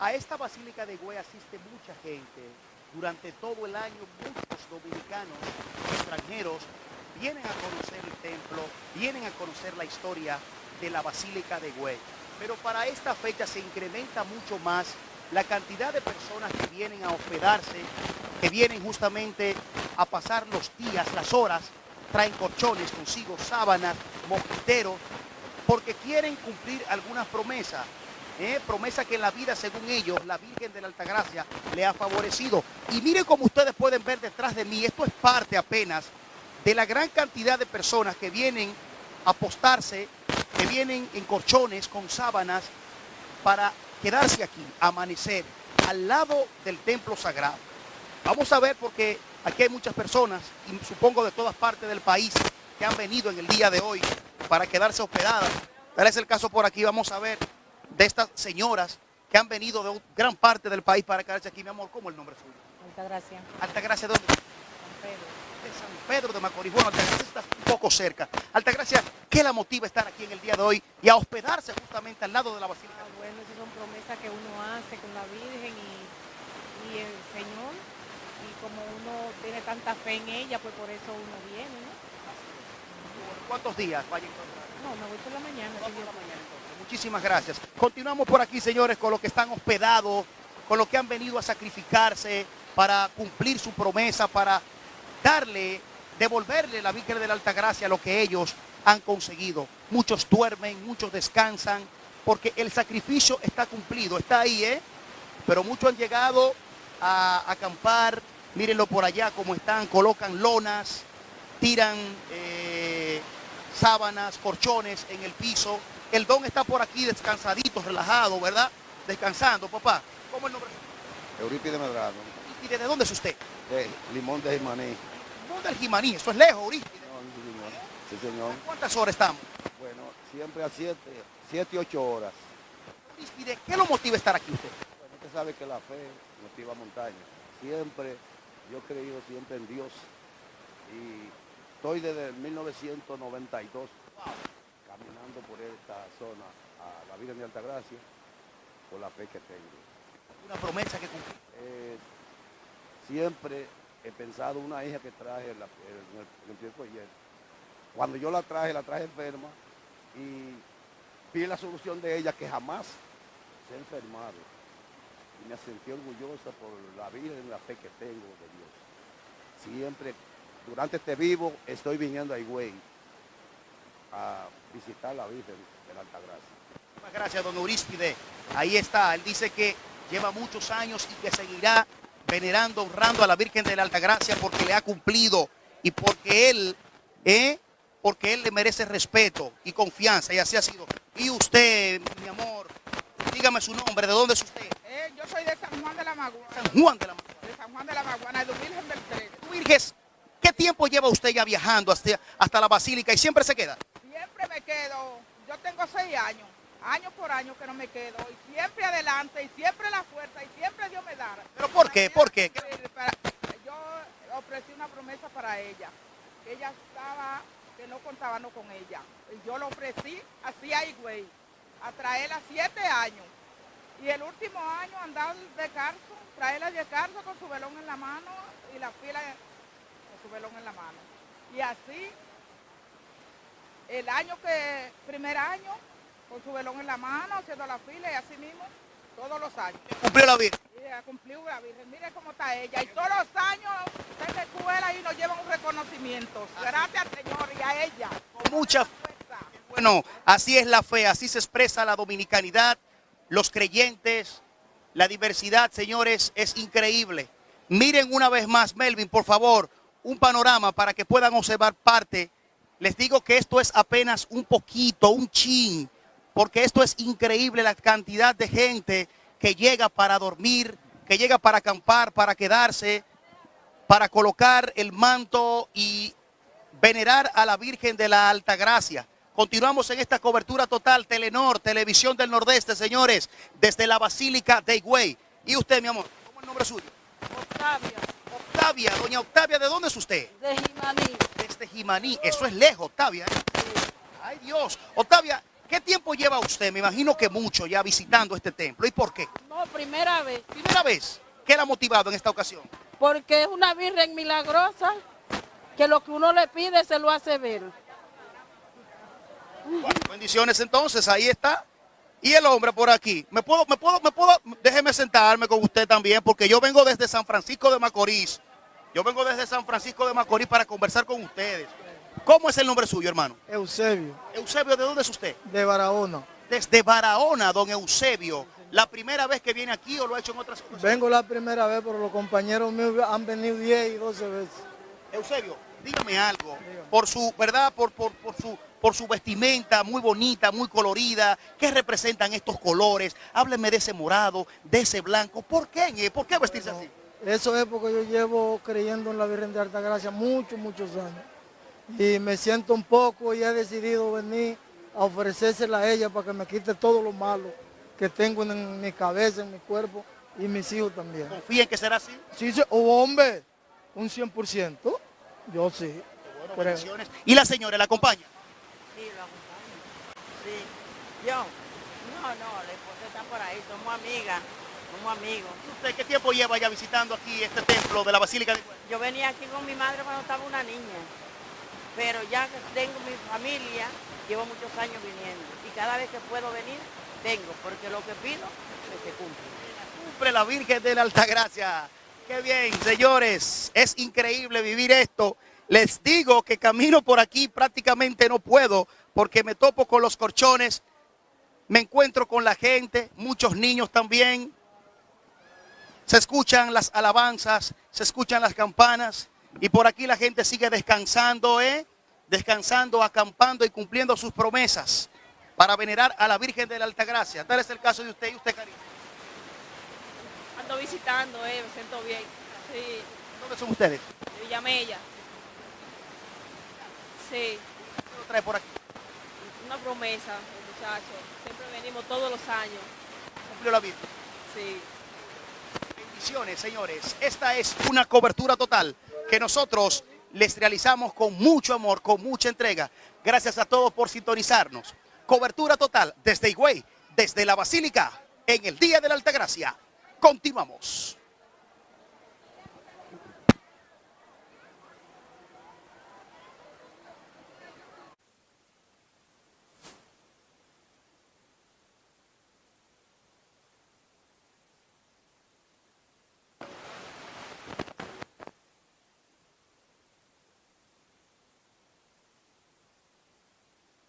A esta Basílica de Güey asiste mucha gente. Durante todo el año muchos dominicanos extranjeros vienen a conocer el templo, vienen a conocer la historia de la Basílica de Güey. Pero para esta fecha se incrementa mucho más la cantidad de personas que vienen a hospedarse, que vienen justamente a pasar los días, las horas, traen colchones consigo, sábanas, mosquiteros, porque quieren cumplir algunas promesas. ¿Eh? Promesa que en la vida, según ellos, la Virgen de la Altagracia le ha favorecido. Y miren como ustedes pueden ver detrás de mí, esto es parte apenas de la gran cantidad de personas que vienen a apostarse, que vienen en colchones con sábanas para quedarse aquí, amanecer, al lado del templo sagrado. Vamos a ver porque aquí hay muchas personas, y supongo de todas partes del país, que han venido en el día de hoy para quedarse hospedadas. Tal es el caso por aquí, vamos a ver de estas señoras que han venido de gran parte del país para quedarse aquí. Mi amor, ¿cómo es el nombre suyo? Altagracia. Altagracia, ¿dónde? San Pedro. De San Pedro de Macorís. Bueno, Altagracia está un poco cerca. Altagracia, ¿qué la motiva a estar aquí en el día de hoy y a hospedarse justamente al lado de la Basílica? Ah, bueno, esas son promesas que uno hace con la Virgen y, y el Señor. Y como uno tiene tanta fe en ella, pues por eso uno viene, ¿no? ¿Cuántos días vaya a encontrar? No, me voy por la mañana. por la mañana. Muchísimas gracias. Continuamos por aquí, señores, con los que están hospedados, con los que han venido a sacrificarse para cumplir su promesa, para darle, devolverle la Virgen de la Altagracia lo que ellos han conseguido. Muchos duermen, muchos descansan, porque el sacrificio está cumplido, está ahí, ¿eh? Pero muchos han llegado a acampar, mírenlo por allá como están, colocan lonas, tiran eh, sábanas, colchones en el piso. El don está por aquí descansadito, relajado, ¿verdad? Descansando, papá. ¿Cómo es el nombre? Eurípide Medrano, ¿Y desde dónde es usted? de Limón de Jimaní. ¿Dónde el Jimaní? Eso es lejos, Eurípide. No, señor. Sí, señor. ¿Cuántas horas estamos? Bueno, siempre a siete, siete y ocho horas. Eurípide, ¿qué lo motiva a estar aquí usted? Bueno, usted sabe que la fe motiva montaña. Siempre, yo he creído siempre en Dios. Y estoy desde el 1992 por esta zona a la Virgen de Altagracia por la fe que tengo. Una promesa que cumplí. Eh, siempre he pensado una hija que traje la, en el, en el tiempo ayer. Cuando yo la traje, la traje enferma y vi la solución de ella que jamás se ha enfermado. Y me sentí orgullosa por la vida y la fe que tengo de Dios. Siempre, durante este vivo, estoy viniendo a Higüey a visitar la Virgen de la Altagracia. Muchas gracias, don Euríspide. Ahí está. Él dice que lleva muchos años y que seguirá venerando, honrando a la Virgen de la Altagracia porque le ha cumplido y porque él, ¿eh? porque él le merece respeto y confianza y así ha sido. Y usted, mi amor, dígame su nombre, ¿de dónde es usted? Eh, yo soy de San Juan de la Maguana, San Juan de la Maguana. de San Juan de la Maguana, de Virgen del Tres. Virges, ¿qué tiempo lleva usted ya viajando hasta, hasta la Basílica y siempre se queda? Siempre me quedo, yo tengo seis años, año por año que no me quedo, y siempre adelante, y siempre la fuerza, y siempre Dios me da. ¿Pero por qué? ¿Por qué? Para- Yo ofrecí una promesa para ella, que ella estaba, que no contábamos con ella, y yo lo ofrecí así a Higüey, a traerla siete años. Y el último año andar de carso, traerla de carso con su velón en la mano y la fila con su velón en la mano. Y así, el año que, primer año, con su velón en la mano, haciendo la fila y así mismo, todos los años. Cumplió la Virgen. Cumplió la Virgen, mire cómo está ella. Y todos los años se la escuela y nos llevan un reconocimiento. Gracias Señor y a ella. Con mucha Fuerza. Bueno, así es la fe, así se expresa la dominicanidad, los creyentes, la diversidad, señores, es increíble. Miren una vez más, Melvin, por favor, un panorama para que puedan observar parte. Les digo que esto es apenas un poquito, un chin, porque esto es increíble la cantidad de gente que llega para dormir, que llega para acampar, para quedarse, para colocar el manto y venerar a la Virgen de la Altagracia. Continuamos en esta cobertura total, Telenor, Televisión del Nordeste, señores, desde la Basílica de Higüey. Y usted, mi amor, ¿cómo es el nombre suyo? Octavia, doña Octavia, ¿de dónde es usted? de Jimaní. Desde Jimaní, eso es lejos, Octavia. ¿eh? Ay Dios, Octavia, ¿Qué tiempo lleva usted? Me imagino que mucho ya visitando este templo. ¿Y por qué? No, primera vez, Primera vez. ¿Qué la ha motivado en esta ocasión? porque es una virgen milagrosa que lo que uno le pide se lo hace ver. Bueno, bendiciones entonces, ahí está. Y el hombre por aquí. ¿Me puedo, me puedo, me puedo, déjeme sentarme con usted también, porque yo vengo desde San Francisco de Macorís. Yo vengo desde San Francisco de Macorís para conversar con ustedes. ¿Cómo es el nombre suyo, hermano? Eusebio, Eusebio, ¿de dónde es usted? de Barahona. Desde Barahona, don Eusebio. ¿La primera vez que viene aquí o lo ha hecho en otras ocasiones? Vengo la primera vez, pero los compañeros míos han venido 10 y 12 veces. Eusebio, dígame algo. Por su, ¿verdad? Por, por, por su, por su vestimenta muy bonita, muy colorida. ¿Qué representan estos colores? Hábleme de ese morado, de ese blanco. ¿Por qué? ¿Por qué vestirse así? Eso es porque yo llevo creyendo en la Virgen de Altagracia muchos, muchos años. Y me siento un poco y he decidido venir a ofrecérsela a ella para que me quite todo lo malo que tengo en mi cabeza, en mi cuerpo y mis hijos también. ¿Confía en que será así? Sí, sí, oh, hombre, un 100%, yo sí. Bueno. ¿Y la señora la acompaña? Sí, lo acompaño. Sí. Yo, no, no, la esposa está por ahí, somos amigas, somos amigos. ¿Usted qué tiempo lleva ya visitando aquí este templo de la Basílica de Yo venía aquí con mi madre cuando estaba una niña, pero ya que tengo mi familia, llevo muchos años viniendo. Y cada vez que puedo venir, vengo, porque lo que pido, se cumple. Cumple la Virgen de la Altagracia. Qué bien, señores. Es increíble vivir esto. Les digo que camino por aquí prácticamente no puedo porque me topo con los corchones, me encuentro con la gente, muchos niños también. Se escuchan las alabanzas, se escuchan las campanas y por aquí la gente sigue descansando, ¿eh? Descansando, acampando y cumpliendo sus promesas para venerar a la Virgen de la Altagracia. Tal es el caso de usted y usted, cariño. Ando visitando, eh, me siento bien. Sí, ¿Dónde son ustedes? de Villamella. Sí, ¿Qué lo trae por aquí? una promesa, muchachos. Siempre venimos todos los años. Cumplió la Virgen. Sí. Señores. Esta es una cobertura total que nosotros les realizamos con mucho amor, con mucha entrega. Gracias a todos por sintonizarnos. Cobertura total desde Higüey, desde la Basílica, en el Día de la Altagracia. Continuamos.